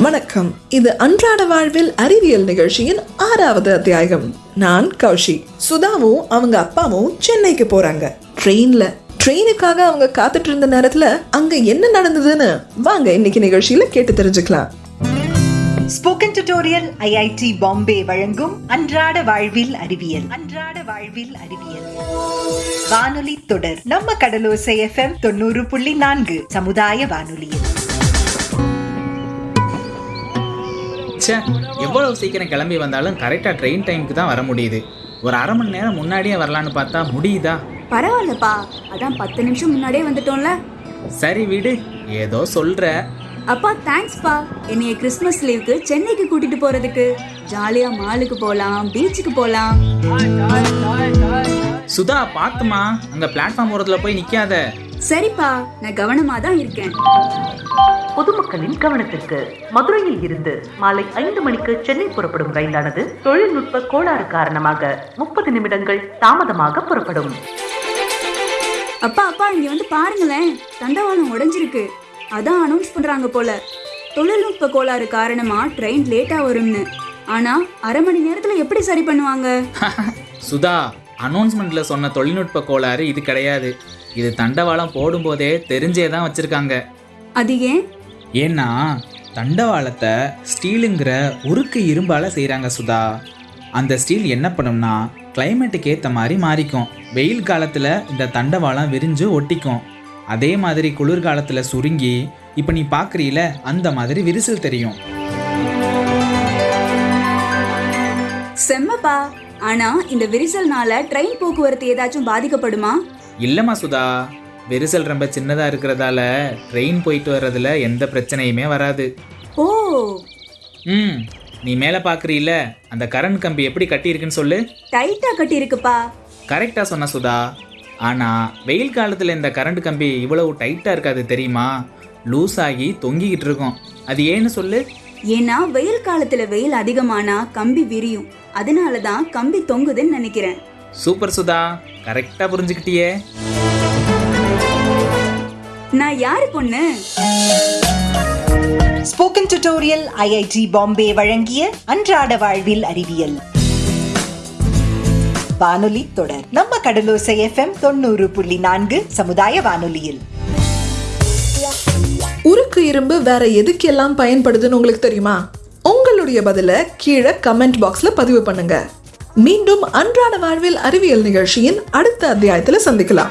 வணக்கம். இது அன்றாட வாழ்வில் அறிவியல் நிகழ்ச்சியின் ஆறாவது அத்தியாயம். நான் கௌஷி. சுதாவும் அவங்க அப்பாவும் சென்னைக்கு போறாங்க. ட்ரெயின்ல. ட்ரெயினுக்காக அவங்க காத்துட்டு இருந்த நேரத்துல அங்க என்ன நடந்ததுன்னு வாங்க இன்னைக்கு நிகழ்ச்சியில கேட்டு தெரிஞ்சுக்கலாம். ஸ்போக்கன் டியூட்டோரியல் ஐஐடி பாம்பே வழங்கும் அன்றாட வாழ்வில் அறிவியல். அன்றாட வாழ்வில் அறிவியல். வானொலி தொடர். நம்ம கடலோசை எஃப்எம் தொண்ணூறு புள்ளி நான்கு சமுதாய வானொலியில். ச்சே எவ்வளவு சீக்கிரம் கிளம்பி வந்தாலும் கரெக்டாக ட்ரெயின் டைமுக்கு தான் வர முடியுது. ஒரு அரை மணி நேரம் முன்னாடியே வரலான்னு பார்த்தா முடியுதா? பரவாயில்லப்பா. அதான் பத்து நிமிஷம் முன்னாடியே வந்துட்டோம்ல. சரி விடு ஏதோ சொல்ற. அப்பா தேங்க்ஸ்ப்பா என்னைய கிறிஸ்மஸ் லீவுக்கு சென்னைக்கு கூட்டிட்டு போறதுக்கு. ஜாலியா மாலுக்கு போலாம் பீச்சுக்கு போலாம். சுதா பார்த்துமா அங்க பிளாட்ஃபார்ம் ஓரத்துல போய் நிக்காத. சரிப்பா நான் கவனமா தான் இருக்கேன். பொதுமக்களின் கவனத்திற்கு மதுரையில் இருந்து மாலை ஐந்து மணிக்கு சென்னை புறப்படும் ரயிலானது தொழில்நுட்ப கோளாறு காரணமாக முப்பது நிமிடங்கள் தாமதமாக புறப்படும். அப்பா அப்பா இங்க வந்து பாருங்களேன். தண்டவாளம் உடைஞ்சிருக்கு. அதான் அனௌன்ஸ் பண்றாங்க போல. தொழில்நுட்ப கோளாறு காரணமா ட்ரெயின் லேட்டா வரும்னு. ஆனா அரை மணி நேரத்துல எப்படி சரி பண்ணுவாங்க? சுதா அனௌன்ஸ்மெண்ட்ல சொன்ன தொழில்நுட்ப கோளாறு இது கிடையாது. இது தண்டவாளம் போடும்போதே தெரிஞ்சே தான் வச்சிருக்காங்க. அது ஏன்? ஏன்னா தண்டவாளத்தை ஸ்டீலுங்கிற உருக்கு இரும்பால செய்கிறாங்க சுதா. அந்த ஸ்டீல் என்ன பண்ணும்னா கிளைமேட்டுக்கு ஏற்ற மாதிரி மாறிக்கும். வெயில் காலத்தில் இந்த தண்டவாளம் விரிஞ்சு ஒட்டிக்கும். அதே மாதிரி குளிர்காலத்தில் சுருங்கி இப்போ நீ பார்க்குறீல அந்த மாதிரி விரிசல் தெரியும். செம்மப்பா. ஆனா இந்த விரிசல்னால ட்ரெயின் போக்குவரத்து ஏதாச்சும் பாதிக்கப்படுமா? இல்லைம்மா சுதா விரிசல் ரொம்ப சின்னதாக இருக்கிறதால ட்ரெயின் போயிட்டு வர்றதுல எந்த பிரச்சனையுமே வராது. ஓ. ம் நீ மேலே பார்க்குறீல அந்த கரண்ட் கம்பி எப்படி கட்டியிருக்குன்னு சொல்லு. டைட்டா கட்டி இருக்குப்பா கரெக்டாக சொன்ன சுதா. ஆனால் வெயில் காலத்தில் இந்த கரண்ட் கம்பி இவ்வளவு டைட்டாக இருக்காது தெரியுமா? லூஸ் ஆகி தொங்கிக்கிட்டு இருக்கும். அது ஏன்னு சொல்லு. ஏன்னா வெயில் காலத்துல வெயில் அதிகமானா கம்பி விரியும். அதனால தான் கம்பி தொங்குதுன்னு நினைக்கிறேன். சூப்பர் சுதா கரெக்டாக புரிஞ்சுக்கிட்டியே. நான் யாரு பொண்ணு? ஸ்போக்கன் டியூட்டோரியல் ஐஐடி பாம்பே வழங்கிய அன்றாட வாழ்வில் அறிவியல். வானொலி தொடர் நம்ம கடலோசை எஃப்எம் தொண்ணூறு புள்ளி நான்கு சமுதாய வானொலியில். உருக்கு இரும்பு வேற எதுக்கெல்லாம் பயன்படுதுன்னு உங்களுக்கு தெரியுமா? உங்களுடைய பதில கீழே கமெண்ட் பாக்ஸ்ல பதிவு பண்ணுங்க. மீண்டும் அன்றாட வாழ்வில் அறிவியல் நிகழ்ச்சியின் அடுத்த அத்தியாயத்தில் சந்திக்கலாம்.